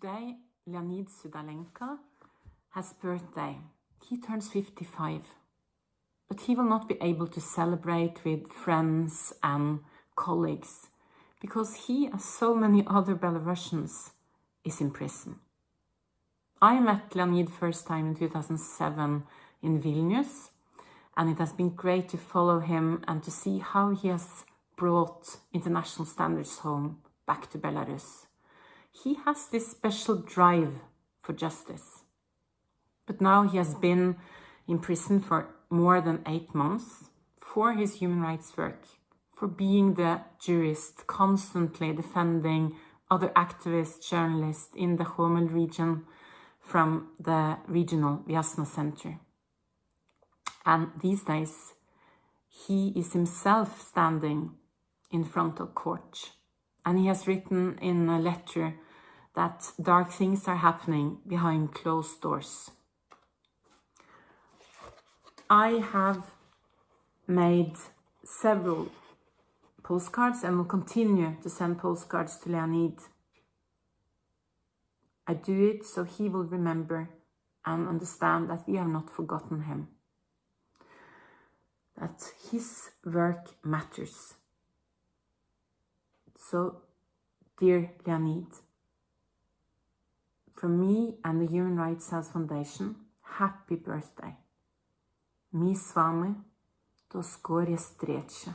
today, Leonid Sudalenka has birthday. He turns 55, but he will not be able to celebrate with friends and colleagues because he, as so many other Belarusians, is in prison. I met Leonid first time in 2007 in Vilnius, and it has been great to follow him and to see how he has brought international standards home back to Belarus. He has this special drive for justice. But now he has been in prison for more than eight months for his human rights work, for being the jurist constantly defending other activists, journalists in the Homel region from the regional Viasna Center. And these days, he is himself standing in front of court. And he has written in a letter that dark things are happening behind closed doors. I have made several postcards and will continue to send postcards to Leonid. I do it so he will remember and understand that we have not forgotten him. That his work matters. So, dear Leonid, from me and the Human Rights House Foundation, happy birthday. Mi s vami, to skorje streće.